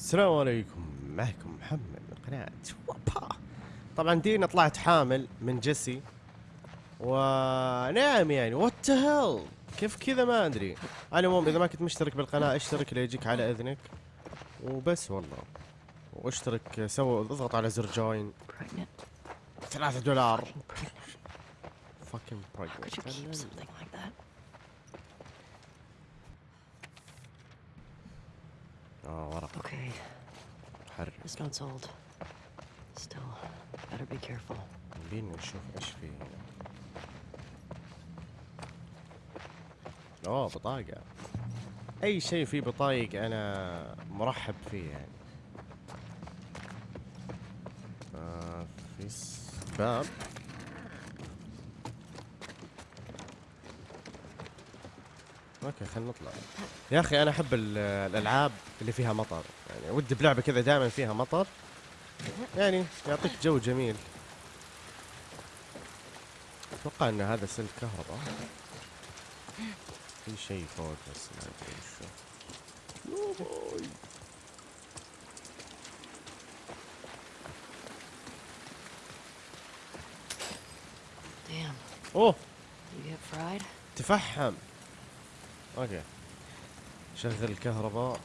السلام عليكم. معكم محمد من قناة وابا. طبعا دينا طلعت حامل من جيسي. ونعم يعني. what hell كيف كذا ما أدري. على العموم إذا ما كنت مشترك بالقناة أشترك ليجيك على إذنك. وبس والله. واشترك سوي اضغط على زر join. ثلاثة دولار. Fucking How could you keep pregnant something like that? آه ورق Okay, حرك this note's old. Still, better be careful. بينا نشوف إيش في هنا؟ أوه بطاقة. أي شيء فيه بطايق أنا مرحب فيه يعني. آه في باب أوكي خلينا نطلع. يا أخي أنا أحب ال- الألعاب اللي فيها مطر. يعني ودي بلعبة كذا دائما فيها مطر. يعني يعطيك جو جميل. أتوقع إن هذا سلك كهرباء. في شيء فوق بس ما أدري وشو. Damn, أوه? تفحم. okay. شغل الكهرباء.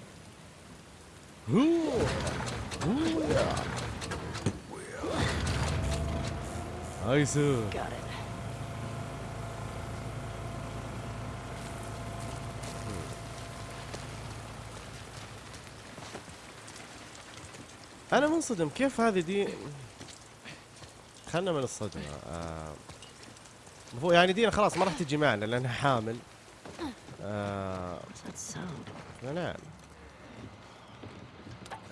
ايسو. أنا منصدم. كيف هذه دي؟ خلنا من الصدمة. آه... يعني دينا خلاص ما راح تجي معنا لأنها حامل. آه، منام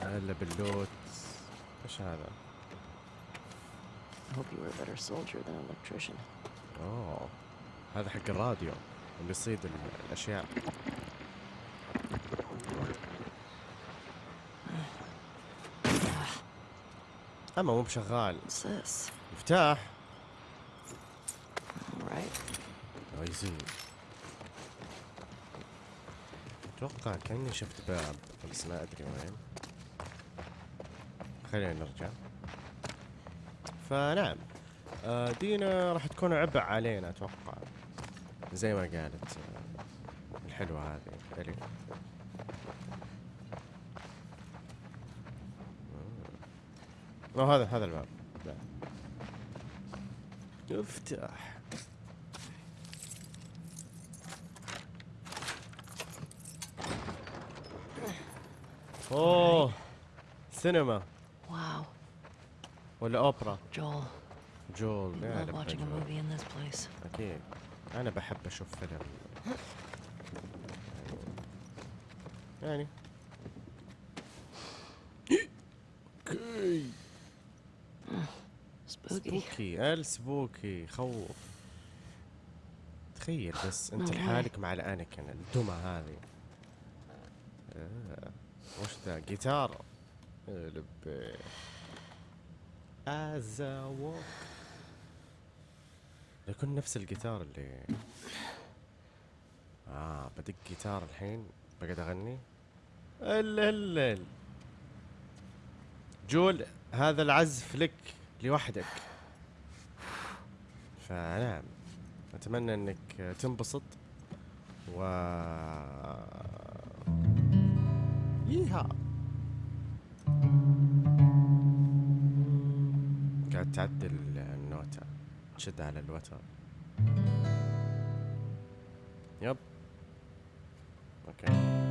هلا آه، باللوت إيش هذا؟ I hope you were a better soldier than an electrician. أوه هذا حق الراديو اللي يصيد الأشياء. أما مو بشغال. مفتاح. Alright. أتوقع كأني شفت باب. بس ما أدري وين. خلينا نرجع. فنعم. آه، دينا راح تكون عبء علينا أتوقع. زي ما قالت آه، الحلوة هذه. الف آه. هذا هذا الباب. افتح أوه سينما Wow, ولا أوبرا Joel. جول جول. movie in this place. أكيد أنا بحب أشوف فيلم يعني okay. spooky ال spooky خوف تخيل بس أنت. لحالك مع الانكن الدمى هذه آه. وش ذا؟ جيتار. لبي ازاوك يكون نفس الجيتار اللي آه بدق جيتار الحين. بقعد أغني. ال ال ال. جول هذا العزف لك لوحدك. فنعم. أتمنى إنك تنبسط و ييها قاعد تعدل النوتة تشد على الوتر. يب. أوكي. لا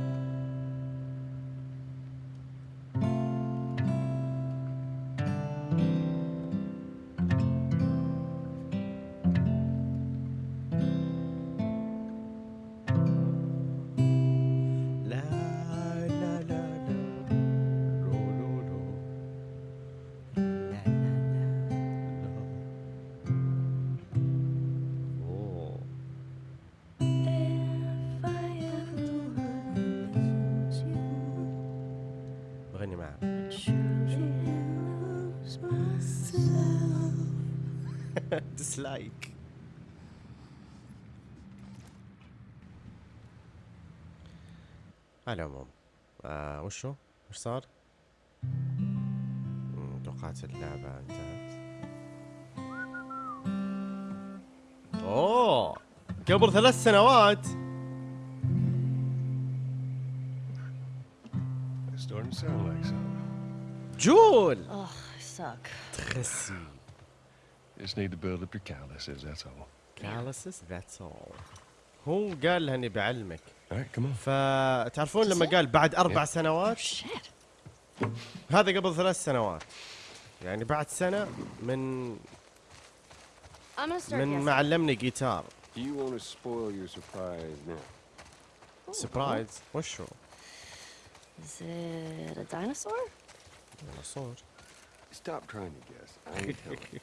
معاه ديسلايك على العموم آه وشو؟ وش صار؟ توقعت اللعبة انتهت. أوه! قبل ثلاث سنوات؟ جول اخ suck. Tracy. Just need to build up your calluses, that's all. Calluses, that's all. هو قال هني بعلمك. فتعرفون لما قال بعد أربع سنوات؟ oh, هذا قبل ثلاث سنوات. يعني بعد سنة من من ما علمني جيتار. سبرايز وشو؟ Is it a dinosaur? ديناصور Stop trying to guess. I ain't telling.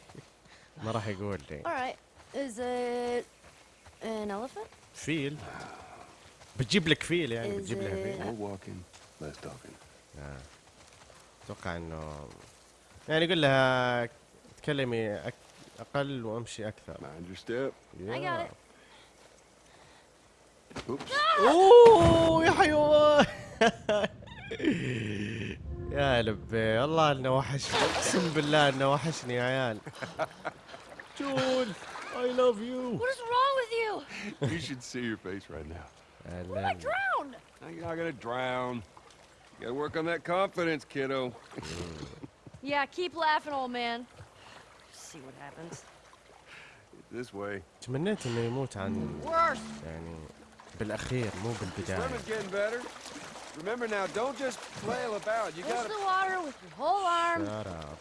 ما راح يقول لي All right. Is it an elephant? فيل بتجيب لك فيل يعني بتجيب لها فيل More walking, less talking. أتوقع انه يعني يقول لها تكلمي أك... أقل وامشي أكثر Mind your step. I got it. Oops. اوه يا حيوان يا لبي والله انه وحشني اقسم بالله انه وحشني يا عيال جول اي لاف يو What is wrong with you? you should see your face right now. I drowned. Now you're not gonna drown. You gotta work on that confidence, kiddo. Yeah, keep laughing, old man. See what happens. This way. تمنيت انه يموت عن Worse. يعني بالاخير مو بالبدايه Swimming's getting better. Remember now, don't just flail about. You Push gotta. the water with your whole arm. Shut up.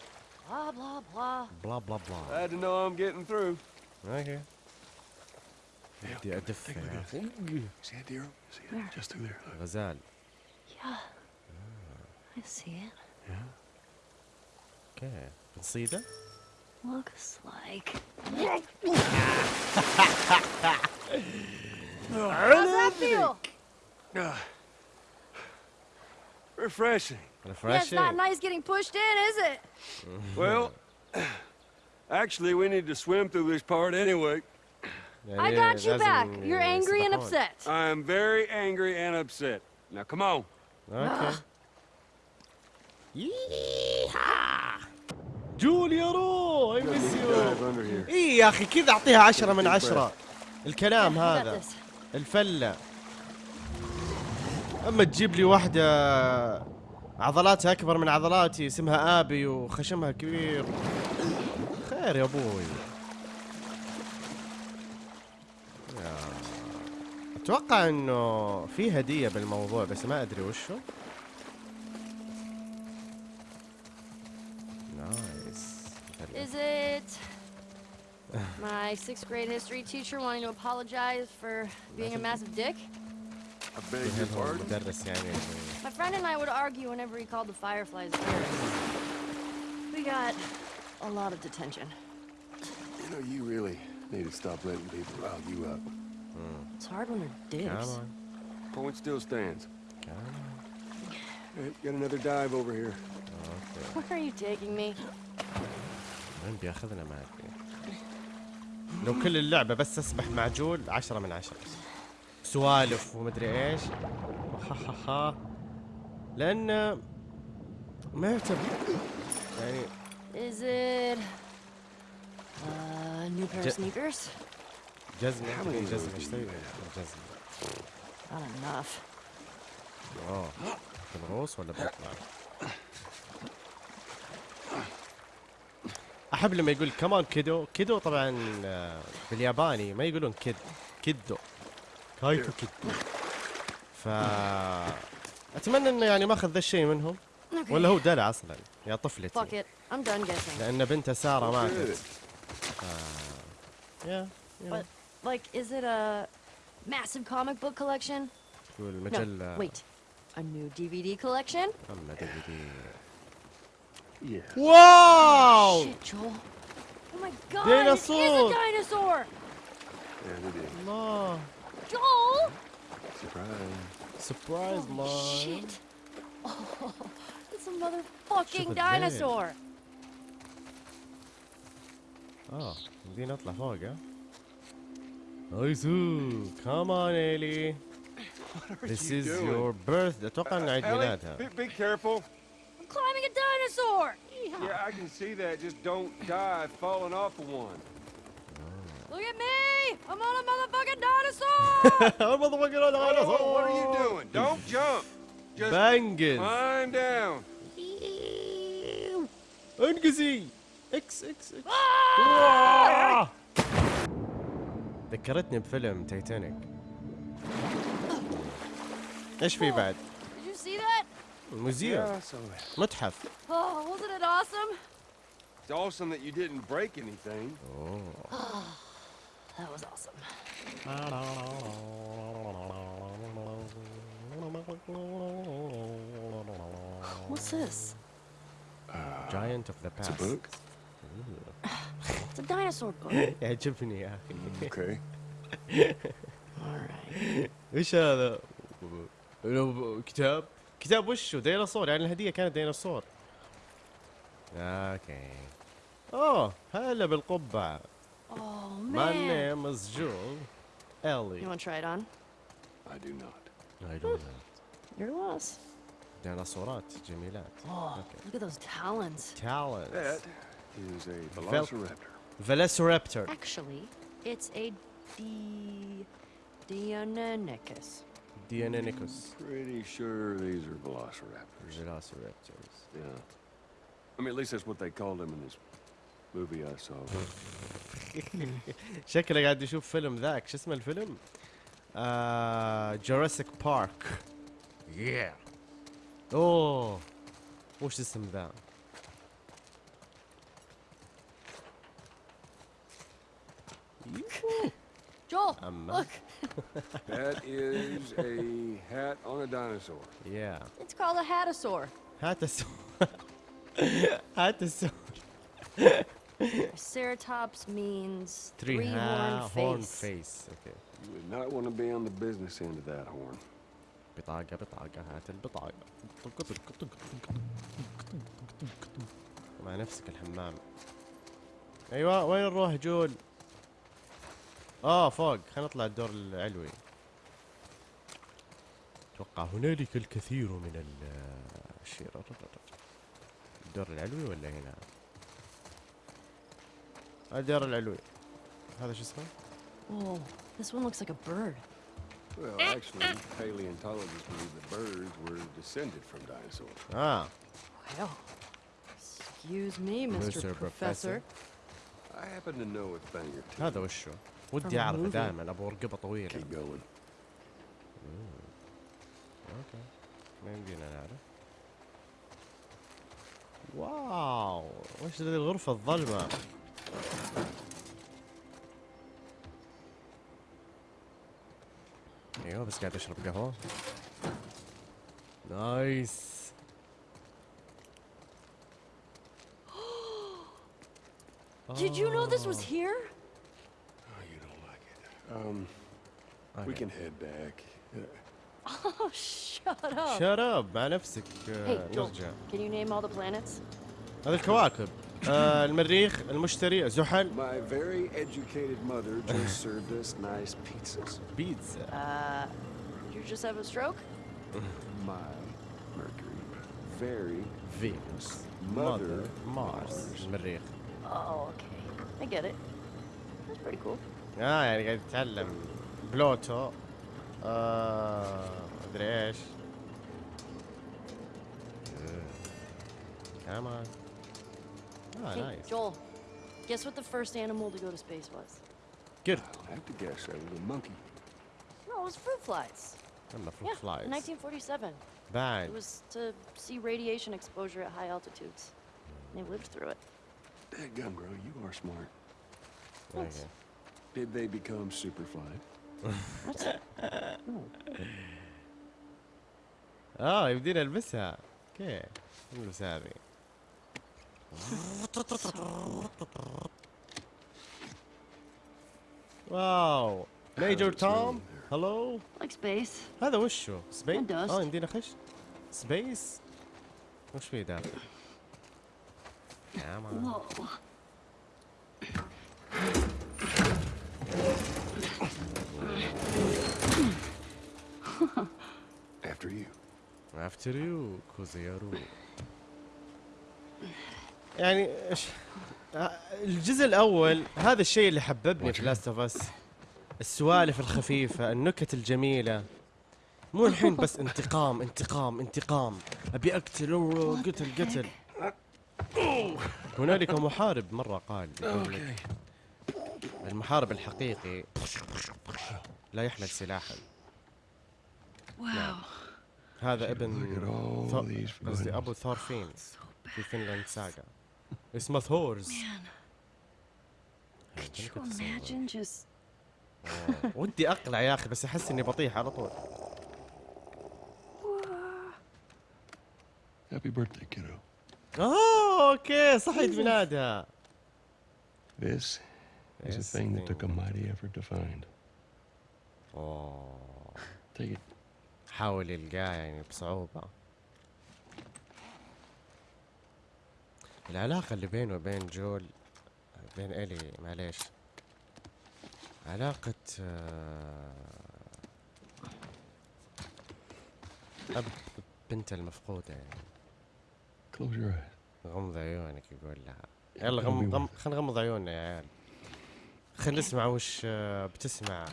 Blah blah blah. بلا بلا بلا Glad to know I'm getting through. أوكي بدي ادف Take a look يا at أخي. this. See that deer? See it? Just through there. Look. غزال Yeah. I see it. أوكي بنصيده Looks like. How's that feel? Ah. Refreshing. Yeah, it's ريفرشنج not nice getting pushed in, is it? Well, actually, we need to swim through this part anyway. يعني I got you back. لازم You're angry and يسبحون. upset. I am very angry and upset. Now, come on. اوكي جول يا رو اي مس يو Dive under here. اي يا اخي كذا اعطيها عشرة من عشرة الكلام Yeah, you got هذا this. أما تجيب لي واحدة عضلاتها أكبر من عضلاتي اسمها آبي وخشمها كبير. خير يا أبوي. أتوقع إنه في هدية بالموضوع بس ما أدري وشو. نايس Is it my sixth grade history teacher wanting to apologize for being a massive dick? I beg your هل هو pardon. المدرس يعني My friend and I would argue whenever he called the fireflies terrorists. We got a lot of detention. You know, you really need to stop letting people rile you up. It's hard when they're dicks. كمان Point still stands. كمان All right, got another dive over here. اوكي Where are you taking me? وين بياخذنا ما ادري لو كل اللعبة بس اسبح مع جول عشرة من عشرة سوالف ومدري إيش. ها لأن ما يعتبر يعني Is it a new pair of sneakers? جزمة جزمة؟ إيش تبي؟ جزمة. Not enough. اوه بالروس ولا بيطلع أحب لما يقول كمان كيدو كيدو طبعا آه، بالياباني ما يقولون كيد كيدو كايتو كيد. ف أتمنى إنه يعني ما أخذ ذا الشيء منهم. ولا هو دلع أصلا. يا طفلتي. لأن بنته سارة ماتت ف... yeah, yeah. واو Joel! Surprise. سبرايز Holy مان shit. Oh, it's a motherfucking Shut the dinosaur. اه بدي نطلع فوق ها ايزو كمان ايلي This you is doing? your birthday اتوقع انه عيد Ellie, ميلادها be, be careful. climbing a dinosaur! Yeah, I can see that. Just don't die falling off of one. Look at me! I'm on a motherfucking dinosaur! motherfucking Oh, what are you doing? Don't jump. Just بنجز climb down. انقزي اكس اكس اكس آه! ذكرتني بفيلم تايتانيك ايش في بعد؟ Did you see that? موزيوم Yeah, so it's متحف Oh, wasn't it awesome? awesome that you didn't break anything. That was awesome. What's this? Giant of the It's a past book. It's a dinosaur book. يعجبني يا أخي Okay. Alright. إيش هذا؟ كتاب كتاب وشو ديناصور يعني الهدية كانت ديناصور أوكي اوه هلا بالقبعة Oh, My man. name is Jewel Ellie You want to try it on? I do not. I don't know Your loss. ديناصورات جميلات Oh, اوكي look at those talons. talents That is a velociraptor. Velociraptor Actually, it's a D. Deinonychus. Deinonychus Pretty sure these are velociraptors. Velociraptors Yeah. I mean, at least that's what they called them in this movie I saw. شكله قاعد يشوف فيلم ذاك شو اسمه الفيلم؟ آه جوراسيك بارك yeah أوه وش اسم ذا؟ Joel, أما. look. That is a hat on a dinosaur. yeah It's called a hatasaur. هات السؤال Triceratops means three three-horned ha- horn face. face أوكي You would not want to be on the business end of that horn. بطاقة بطاقة هات البطاقة مع نفسك الحمام أيوه وين نروح جول؟ آه فوق خلينا نطلع الدور العلوي أتوقع هنالك الكثير من ال الشيء الدور العلوي ولا هنا؟ الدور العلوي هذا شو اسمه؟ Whoa, this one looks like a bird. Well, actually, paleontologists believe the birds were descended from dinosaurs. آه Well, excuse me, Mr. Mr. Professor. I happen to know a thing or two. هذا وشو؟ ودي اعرفه. دائما ابو رقبه طويله Keep going. أوكي ما يمدينا نعرف واو وش ذي الغرفة الظلمة ايوه بس قاعد اشرب قهوة نايس Did you know this was Oh. here? Oh, you don't like it. Um, we أوكي. can head back. Uh, Oh, shut up. Shut up مع نفسك آه، Hey, Joel, نرجع can you name all the planets? هذه الكواكب آه المريخ المشتري زحل my very educated mother just served us nice pizzas. بيتزا Uh, you just have a stroke? My Mercury, very فينوس Mother ماذر مارس Mars. المريخ Oh, okay. I get it. That's pretty cool. آه يعني قاعد يتعلم بلوتو آه ادري إيش كمان اه hey, نايس Joel, guess what the first animal to go to space was? قرد I'll have to guess that was a monkey. No, it was fruit flies. اما Yeah, فروت in فلايز 1947. It بعد was to see radiation exposure at high altitudes. They lived through it. Dadgum, girl, you are smart. اوكي Did they become superfly? What? اه يمدينا نلبسها اوكي نلبس هذه واو ميجر How's it توم sound هلو like space. هذا وشو سبيس And dust. آه يمدينا خش سبيس وش في داخل Come on. Whoa. After you. After you, Kuzeyaru. يعني آه، الجزء الأول هذا الشيء اللي حببني في Last of Us السوالف الخفيفة النكت الجميلة. مو الحين بس انتقام انتقام انتقام. أبي أقتل قتل قتل. هنالك محارب مرة قال. يقول لك المحارب الحقيقي لا يحمل سلاحا. Wow. هذا ابن قصدي. أبو ثورفين في bad. Vinland Saga. اسمه ثورز oh, ودي أقلع يا أخي بس أحس إني بطيح على طول happy birthday kiddo okay صحيت بنادى This is a thing that took a mighty effort to find. Oh. Take it. حاول يلقاه يعني بصعوبة. العلاقة اللي بينه وبين جول بين إلي معليش. علاقة آه، أب بنت المفقودة. يعني. غمض عيونك يقول لها. يلا غم غم خلينا نغمض عيوننا يا عيال. خلينا نسمع وش آه، بتسمع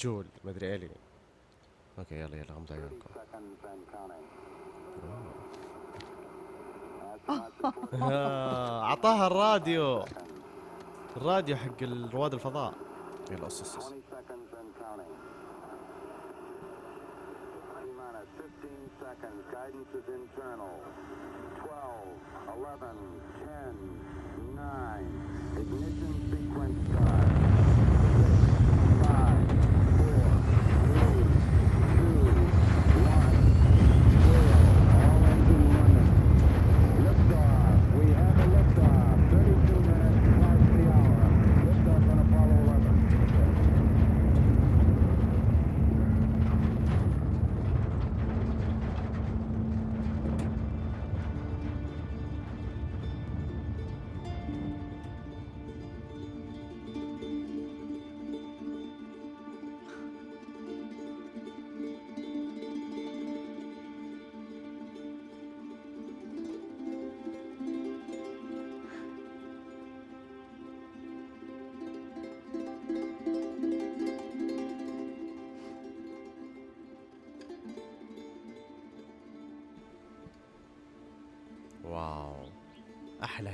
جول مدري إلي. أوكي يلا يلا غمض عيونكم. أعطاها الراديو. الراديو حق رواد الفضاء. يلا أص أص أص. 20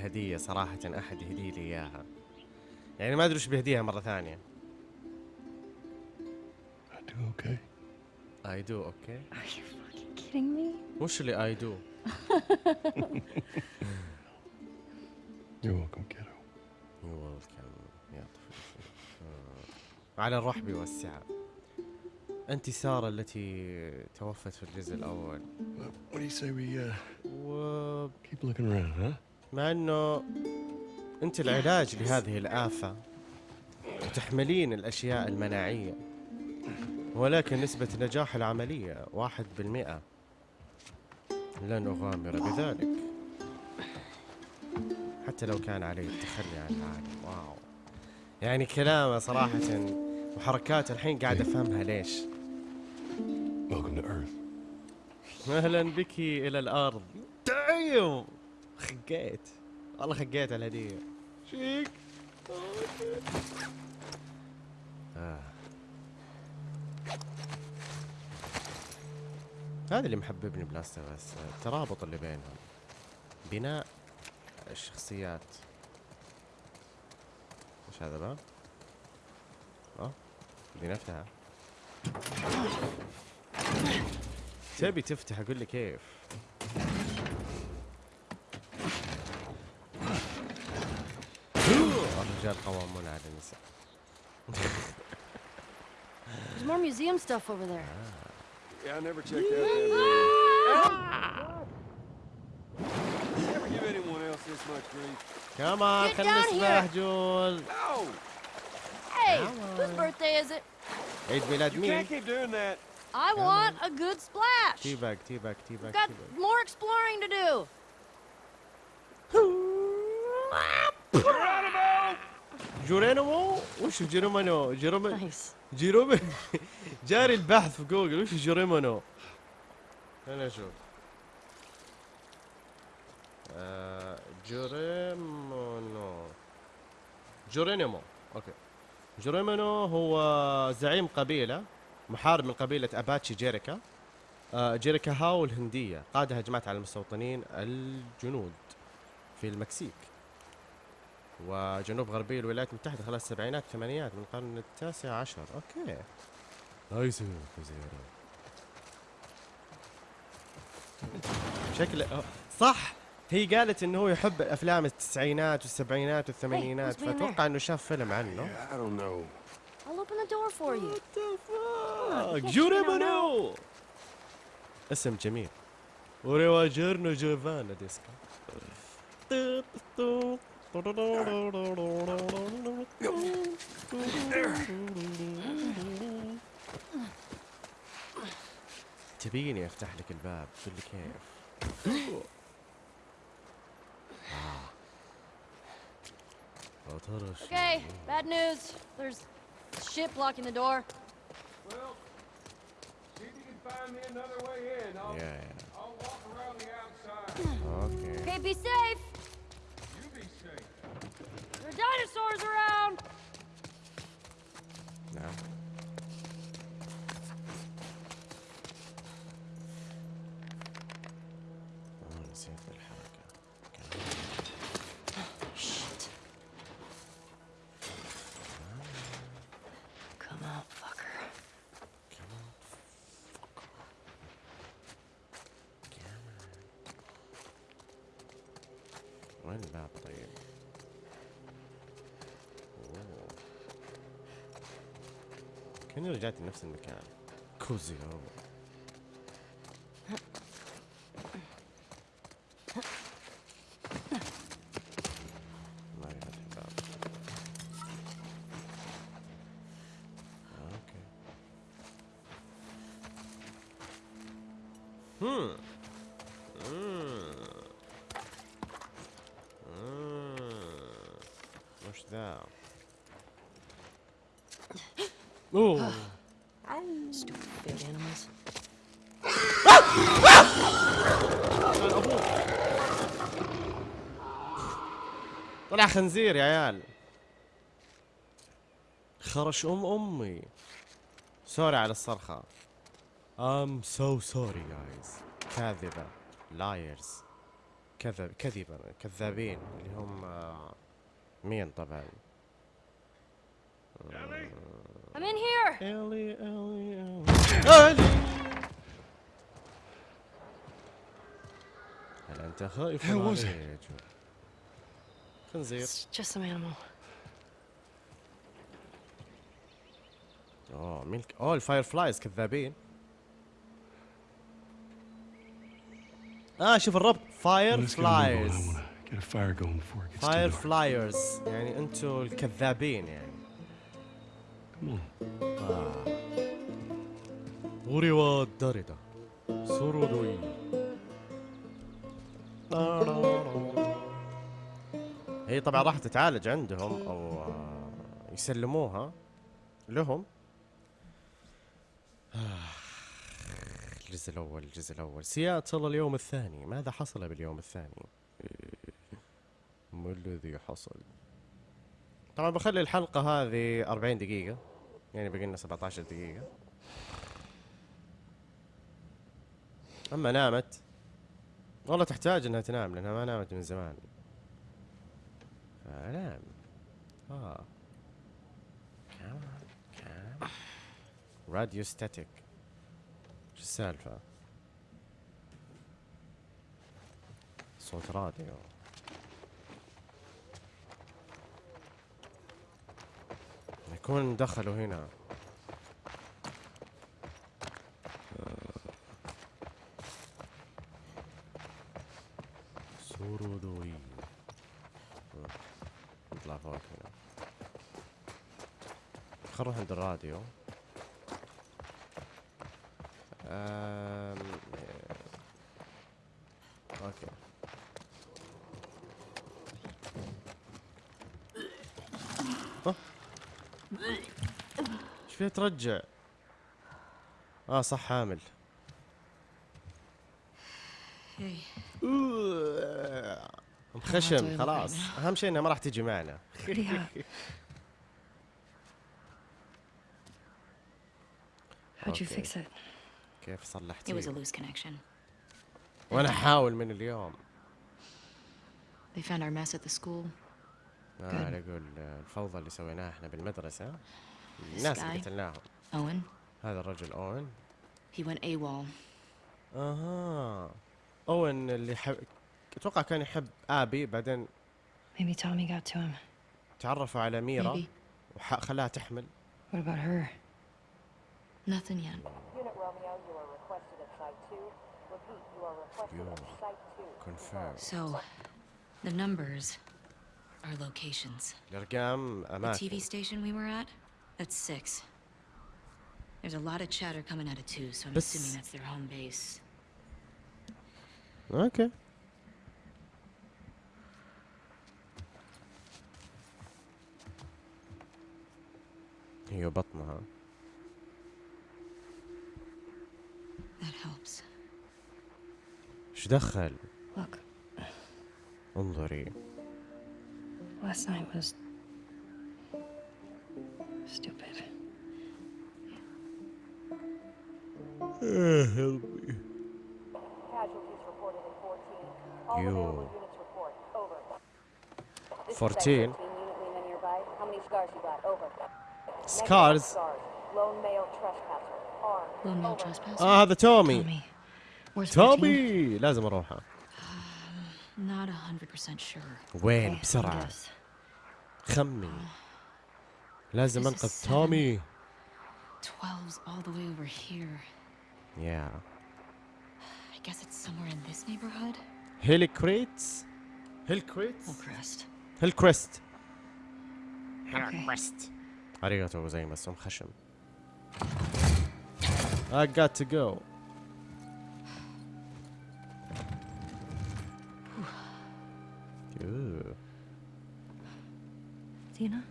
أحلى هديه صراحة أحد يهدي لي إياها يعني ما أدري وش بيهديها مرة ثانية I do okay. I do okay Are you fucking kidding me? وش اللي I do You're welcome, kiddo. you welcome يا طفل. على الرحب والسعة أنت سارة التي توفت في الجزء الأول Well, what do you say we uh, ومع keep looking around, huh? إنه أنت العلاج لهذه الآفة وتحملين الأشياء المناعية ولكن نسبة نجاح العملية واحد بالمئة. لن أغامر بذلك. حتى لو كان علي التخلي عن العالم. واو. يعني كلامه صراحة وحركاته الحين قاعد أفهمها ليش. Welcome to Earth. أهلا بك إلى الأرض. دايم خقيت والله خقيت على الهدية شيك. آه. هذا اللي محببني بلاست بس الترابط اللي بينهم. بناء الشخصيات. إيش هذا بقى؟ آه دي نفتحها تبي تفتح أقول لي كيف؟ got kavamı neredeyse. There's more museum stuff over there. Ah. Yeah, I never checked out that building. Never give anyone else this much grief. Come on, Get down No. Hey, whose birthday is it? It's me. You can't keep doing that. I Come want on. a good splash. Teabag, teabag, teabag. We've got teabag. more exploring to do. جورينومو؟ وش جيرومانو؟ جيرومانو؟ Nice. جيرومانو؟ جاري البحث في جوجل وش جيرومانو؟ خلينا نشوف. آه جوريمونو okay. جوريمونو هو زعيم قبيلة محارب من قبيلة أباتشي جيريكا. آه، جيريكا هاو الهندية قاد هجمات على المستوطنين الجنود في المكسيك. وجنوب غربي الولايات المتحدة خلال السبعينات الثمانينات من القرن التاسع عشر. okay. nice شكله آه، صح. هي قالت إنه هو يحب افلام التسعينات والسبعينات والثمانينات? فأتوقع إنه شاف فيلم عنه. Yeah, I don't know. I'll open the door for you. اسم جميل. وريوا جيرنو جوفانا ديسكا تبيني افتح لك الباب تقول لي كيف آه. يا ترى شو- Okay, bad news. There's shit blocking the door. Well, see if you can find me another way in. I'll, Yeah, yeah. I'll walk around the outside. اوكي Okay, be safe. dinosaurs around! No. كأني رجعت لنفس المكان؟ كوزي. مم. وش ذا؟ اوه Stupid. Big animals. طلع خنزير يا عيال. خرش أم أمي. سوري على الصرخة. I'm so sorry guys. كاذبة. Liars. كذب كذبة. كذابين. اللي هم آه، مين طبعا؟ I'm in here. الي الي الي هل انت خائف How was it? علي؟ خنزير It's just some animal. اوه مين الك- اوه ال Fireflies كذابين آه شوف الربط فاير Let's get a move on. I فلايز wanna get a fire going before it gets فاير too dark. فلايرز يعني أنتوا الكذابين يعني هي طبعا راح تتعالج عندهم أو يسلموها لهم الجزء الأول الجزء الأول سياتل اليوم الثاني ماذا حصل باليوم الثاني ما الذي حصل طبعا بخلي الحلقة هذه 40 دقيقة يعني بقي لنا 17 دقيقة. أما نامت والله تحتاج إنها تنام لأنها ما نامت من زمان. فنام. آه. راديو ستاتيك شو السالفة؟ صوت راديو. يكون دخلوا هنا. سورودوي نطلع فوق هنا. خل نروح عند الراديو أم... أوكي أه. فيها ترجع آه صح حامل. Hey, خشم خلاص أهم شيء انها ما راح تجي معنا. Pretty hot. How'd you Okay. fix it? كيف It was a صلحتي loose connection. وأنا احاول من اليوم. They found our mess at the school. ما أقول الفوضى اللي سويناها إحنا بالمدرسة. الناس اللي قتلناهم. اوين هذا الرجل اوين هي ون اي وول أها. اوين اللي حب أتوقع كان يحب آبي بعدين maybe tommy got to him. تعرفوا على ميرا وخلاها تحمل. What about her? Nothing yet. So, the numbers are locations. The TV station we were at, that's six. There's a lot of chatter coming out of two, so I'm But- assuming that's their home base. اوكي هي بطنها That helps. ايش دخل Look, انظري last night was stupid. Casualties reported in 14. All You. available units report. Over. This is 14. Site 13, Unit Lima nearby. How many scars you got? Over. Negative Scars? Scars. Lone male trespasser. Armed. Lone male Over. trespasser? اه هذا تومي Tommy, Where's 14? تومي لازم اروحه Not 100% sure. وين okay, بسرعة guess. خمن لازم This is انقذ seven. تومي 12's all the way over here. يا I guess it's somewhere in this neighborhood. هيلي كريتس هيل كريتس Hillcrest. هيل كريست Okay. كريست arigato زي ما اسم خشم I got to go Ooh. Dina?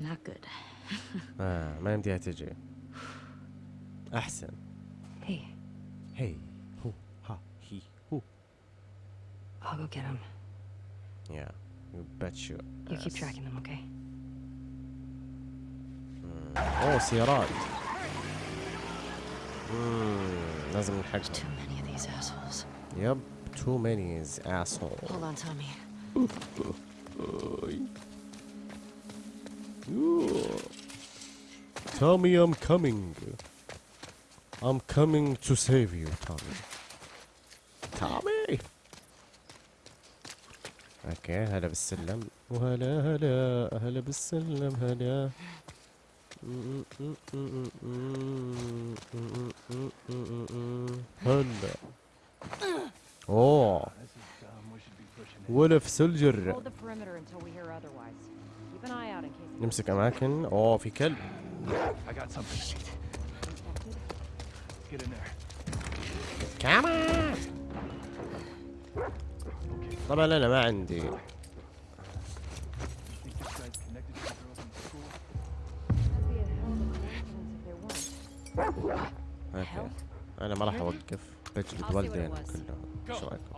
Not good. آه ما يمديها تجي أحسن Hey, هي هو ها هي هو I'll go get him. Yeah you bet you You keep ass. tracking them, okay? أوه سيارات مم، لازم نلحقهم Too many of these assholes. يب too many is asshole Hold on, Tommy. Tommy I'm coming. I'm coming to save you Tommy. Tommy? أوكي هلا بالسلم. وهلا هلا هلا بالسلم هلا. هلا. أوه. ولف سلجر. نمسك أماكن. أوه في كلب. طبعا أنا ما عندي. أنا ما راح أوقف. بجلد والدين كلهم. إيش رأيكم؟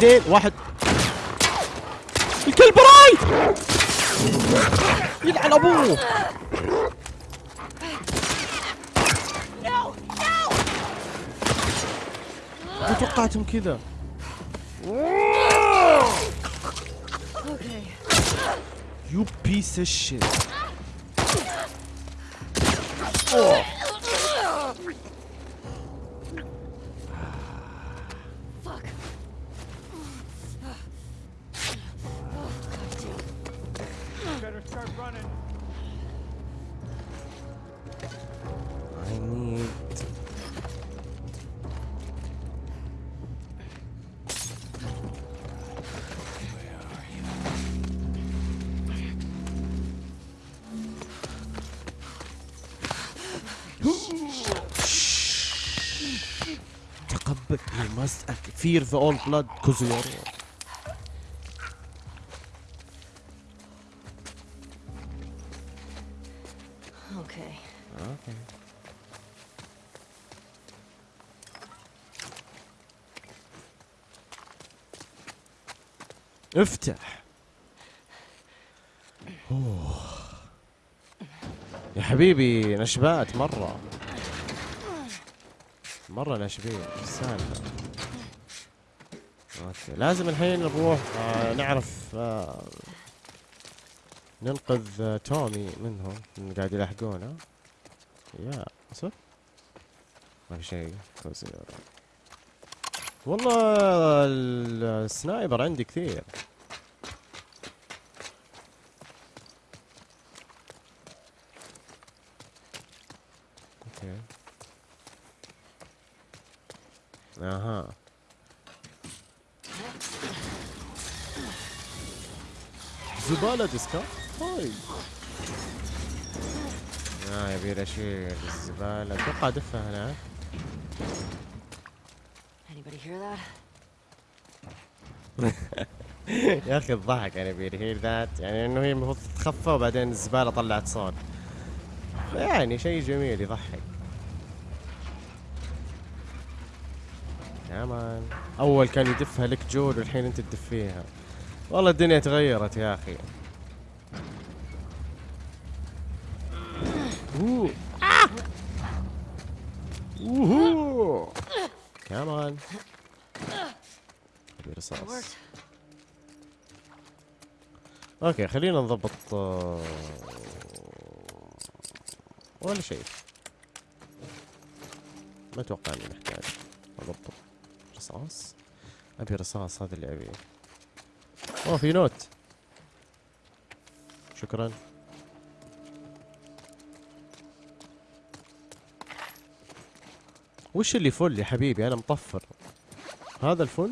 اثنين واحد. الكلب راي يلعن أبوه. ما توقعتهم كذا. you piece of fear the old blood cause you are Okay. okay. افتح أوه. يا حبيبي نشبات مرة مرة ناشبين إيش السالفة okay لازم الحين نروح آه نعرف آه ننقذ آه تومي منهم. من قاعد يلاحقونه يا صح ما في شيء. والله ال sniper عندي كثير. أوكي. أها. زبالة ديسكا هاي آه يبي اشيل الزبالة. أتوقع أدفها هناك? يا أخي الضحك يعني بيرهير ذات يعني إنه هي المفروض تتخفى وبعدين الزبالة طلعت صوت يعني شيء جميل يضحك. كمان أول كان يدفها لك جول والحين أنت تدفيها. والله الدنيا تغيرت يا أخي. أوه! أوه. كمان ابي رصاص worked. okay خلينا نضبط آه، ولا شيء. ما أتوقع إني محتاج. أضبط رصاص أبي رصاص هذا اللي أبيه. اوه في note. شكرا. وش اللي full يا حبيبي؟ أنا مطفر. هذا ال full؟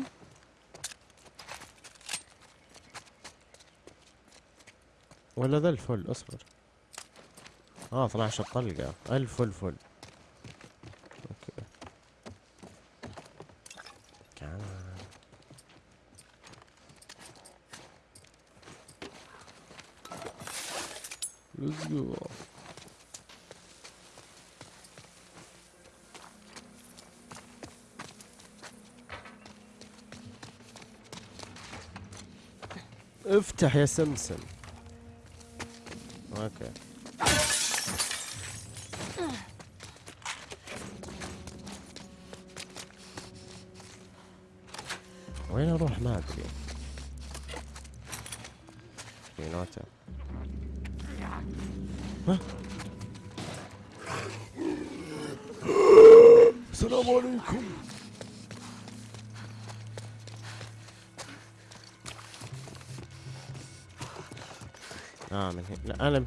ولا ذا ال full؟ اصبر. آه 12 طلقة. ال full full okay كمان Let's go. افتح يا سمسم.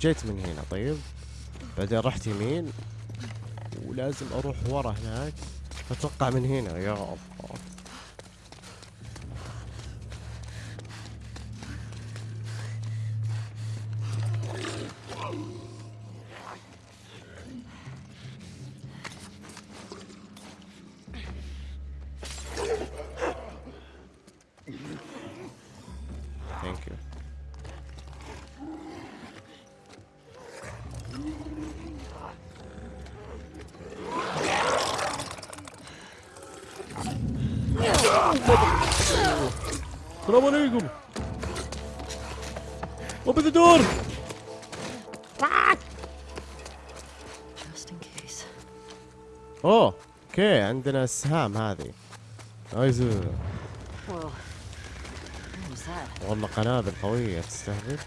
جيت من هنا طيب؟ بعدين رحت يمين ولازم أروح ورا هناك. أتوقع من هنا يا السلام عليكم. open the door. أوه okay عندنا السهام هذه. nice? والله قنابل قوية تستهبل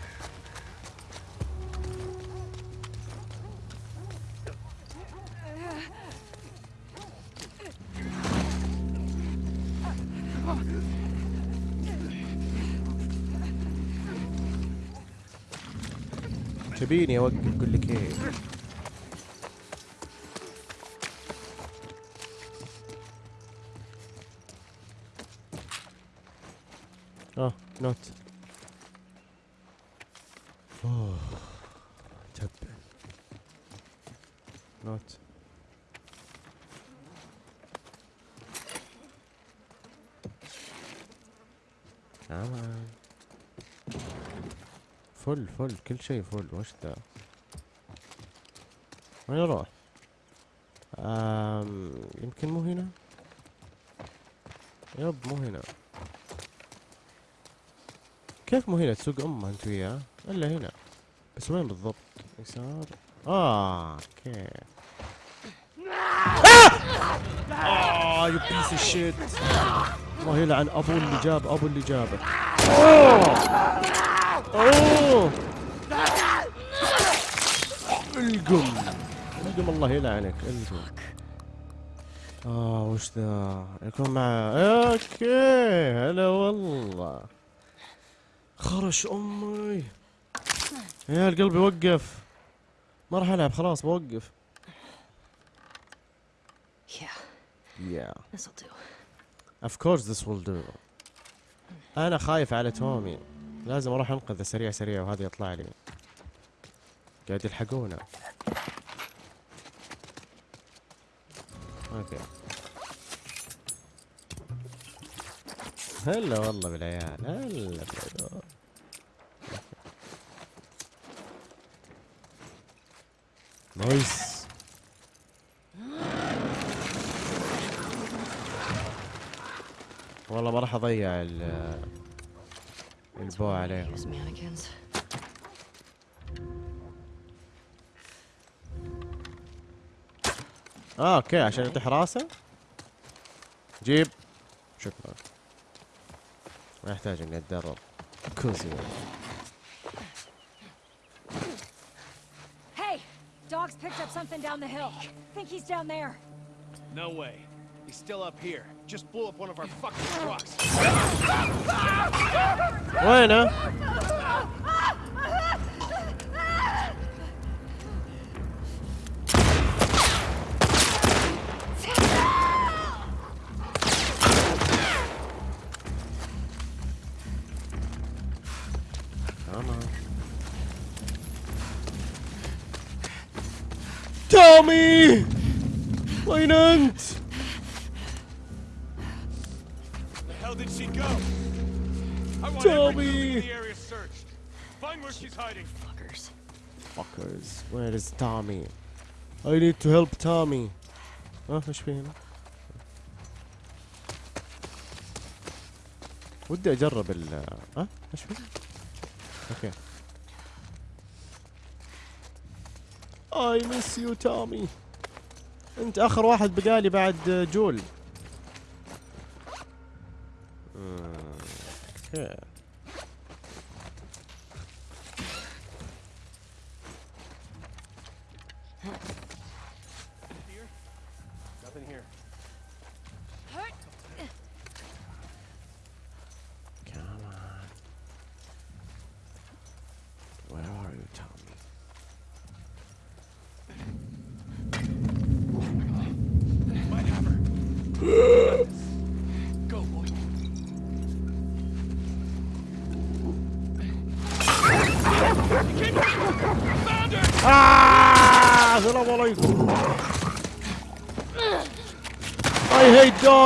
تبيني اوقف قول لك إيه آه نوت اوه تب نوت كمان full full كل شيء full. وش ذا؟ وين أروح يمكن مو هنا؟ yep مو هنا. كيف مو هنا؟ تسوق أمه أنت وياه؟ إلا هنا. بس وين بالضبط؟ يسار. آه okay. آه! يو بيس الشيت الله يلعن أبو اللي جاب أبو اللي جابه. أوه. القم. القم الله يلعنك القم. آه وش ذا؟ يكون مع أوكي. هلا والله. خرش أمي. يا القلب يوقف. ما راح ألعب خلاص بوقف. Yeah, yeah. This'll do. of course this will do. أنا خايف على تومي. لازم أروح أنقذه سريع سريع وهذا يطلع لي. قاعد يلحقونا. أوكي. هلا والله بالعيال هلا بالعيال. نايس والله ما راح أضيع ال البو عليهم Use mannequins. اه اوكي عشان يطيح راسه جيب شكرا ما يحتاج اني اتدرب كوزي Hey! Dog's picked up something down the hill. Think he's down there. No way. He's still up here. Just blew up one of our fucking trucks. Bueno. Tell me! Leonard! Where she's hiding. Fuckers. Fuckers, where is Tommy? I need to help Tommy. ها إيش في هنا؟ ودي اجرب ال ها إيش في؟ أوكي I miss you Tommy انت اخر واحد بقالي بعد جول أوكي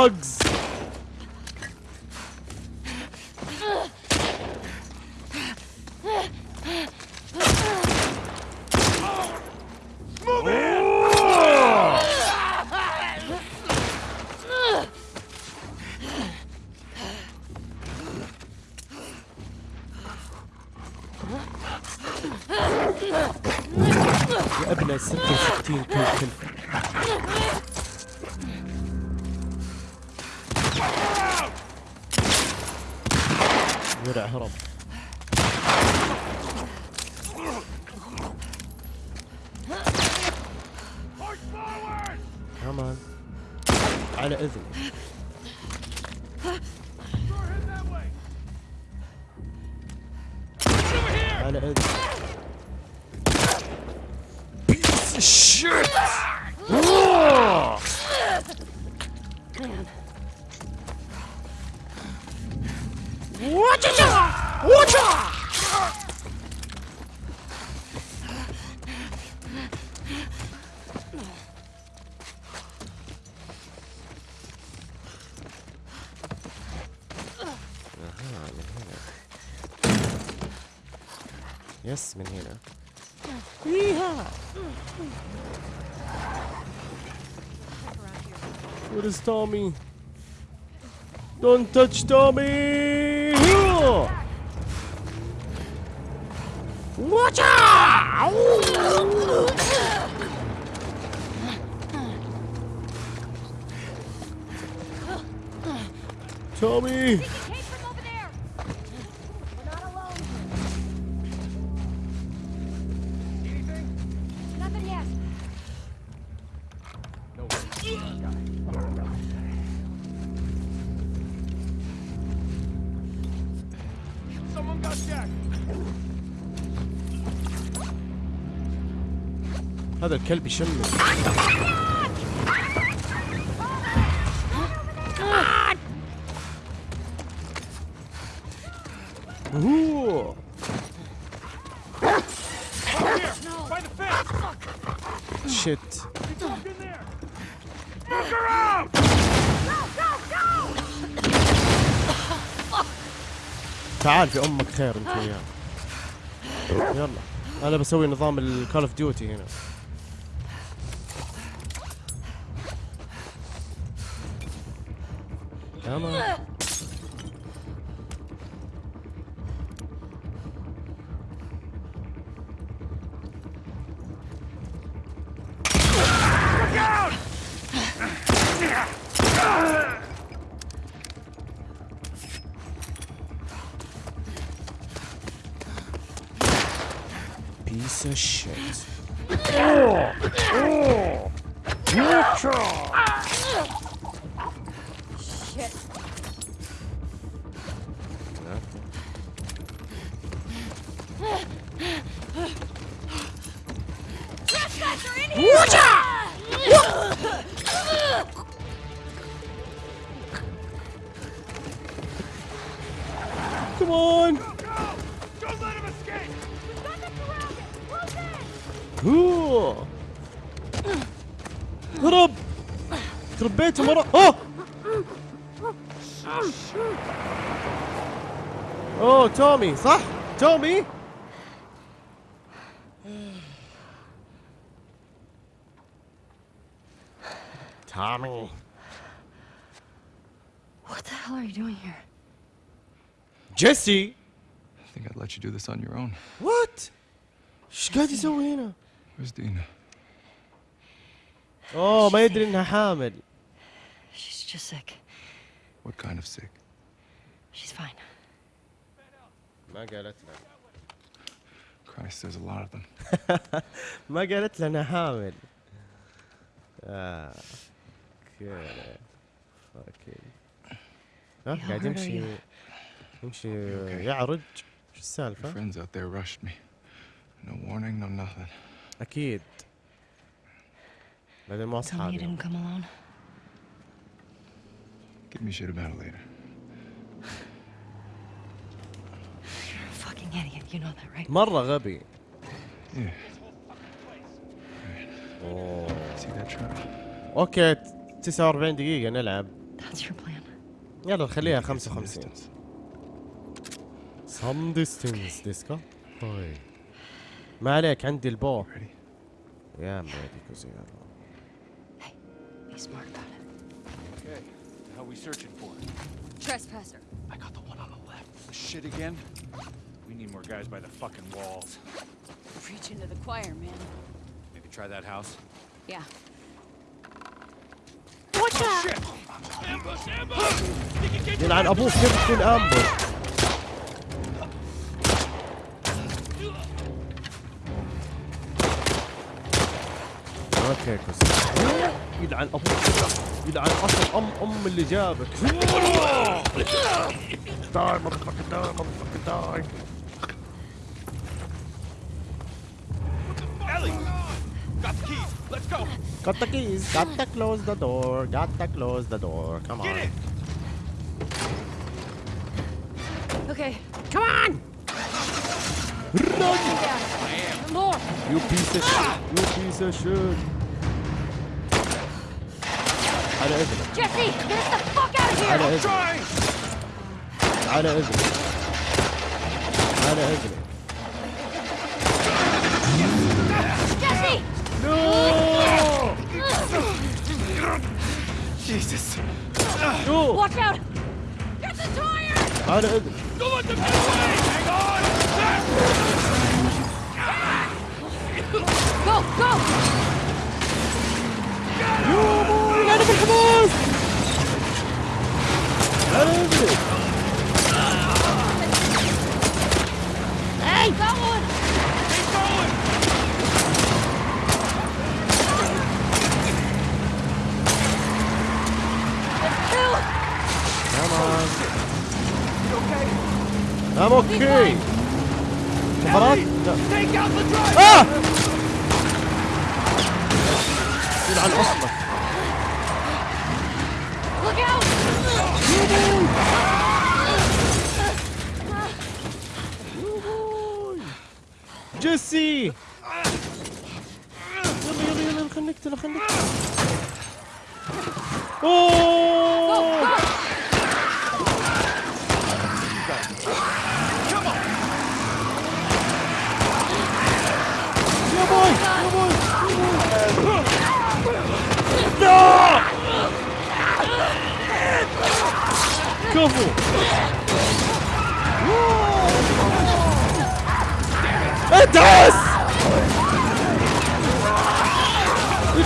dogs. يس من هنا Where is Tommy? Don't touch Tommy! Here! Watch out! Tommy! هذا الكلب fence. شيت. تعال في أمك خير أنت وياه يلا أنا بسوي نظام الكول اوف ديوتي هنا تمام piece يخرب بيته مرة اوه اوه تومي صح تومي تومي What the hell are you doing here? جيسي I think I'd let you do this on your own. وات إيش قاعد يسوي هنا Where's Dina? اوه ما يدري انها حامل She's just sick. What kind of sick? She's fine. ما قالت له Christ, there's a lot of them. ما قالت له انها حامل اه كذا اوكي ها Yeah, قاعد how hurt are يمشي you? يمشي Okay. يعرج شو Your السالفة؟ friends out there rushed me. No warning, no nothing. اكيد بعدين مو Tell me you اصحابي didn't come alone. Give me shit about it later. You're a fucking idiot. You know that, right? مرة غبي Yeah. اوه See that truck? أوكي 49 دقيقة نلعب That's your plan. يلا نخليها Get some 55 distance. some distance ديسكو طيب ما عليك عندي البو Ready? يا ميدي كوزيرو Be smart about it. Are we searching for? Trespasser. I got the one on the left. Shit again? We need more guys by the fucking walls. Reach into the choir, man. Maybe try that house? Yeah. Watch oh, out! Ambush! Ambush! Den einen Abwurf gibt den Ambush. كوس يلعن أبوك يلعن اصل ام ام اللي جابك داي motherfucker داي motherfucker داي! Got the keys. Let's go. Got the keys, got to close the door, got to close the door. Come Get on. Okay, Come on! Run! yeah. More! You piece of shit. You piece of shit. على اذنك Jesse, get us the fuck out of على here! اذنك Trying. على اذنك على اذنك Jesse! Jesus. شو Watch out! Get the tire! على اذنك Don't let them get away. Hang on. Go, go! يا بوي أنا بالحماس على اذنك Hey, that one! Keep going. Two! Come on I'm okay كفرات؟ لا Take out the driver. آه يلعن اصلك Look out! جيسي يلا يلا خليك. اوه يا بوي يا بوي لا كفو! ادعس!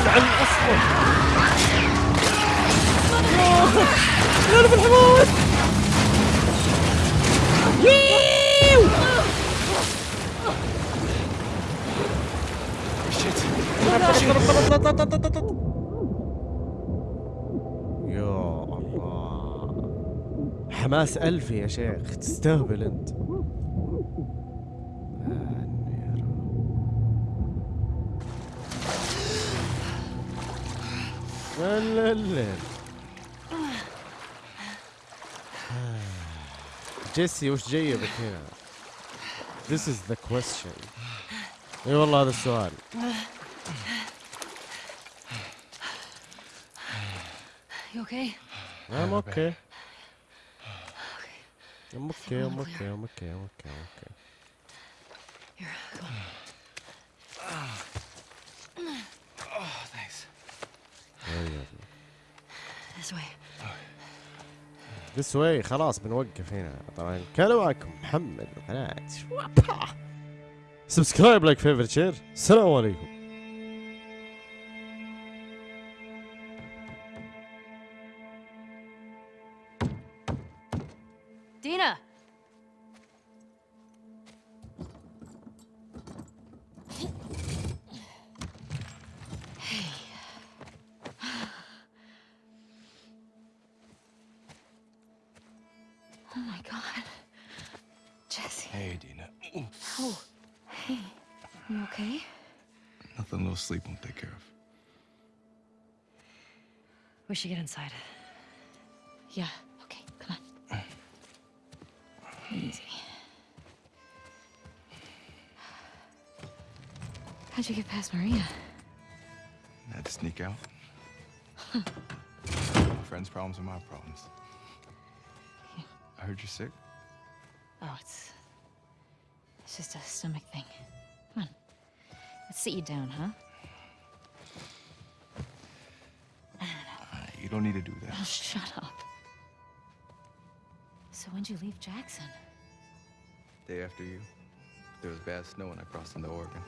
يلعن أصلا. يا أنا بالحماس ييو يا الله حماس ألفي يا شيخ تستهبل انت جيسي وش جايبك هنا؟ This is the question. اي والله هذا السؤال. You okay? I'm okay. I'm okay, I'm okay, I'm okay, I'm okay, I'm okay. Here, go. Oh, This way. This way خلاص بنوقف هنا. طبعا كان معكم محمد من قناة subscribe like favorite share السلام عليكم. Should get inside. Yeah, okay, come on. Easy. How'd you get past Maria? I had to sneak out. my friend's problems are my problems. I heard you're sick. Oh, it's. It's just a stomach thing. Come on. Let's sit you down, huh? You don't need to do that. Oh, shut up. So when'd you leave Jackson? Day after you. There was bad snow when I crossed into Oregon.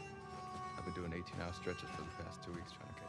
I've been doing 18-hour stretches for the past two weeks trying to catch up.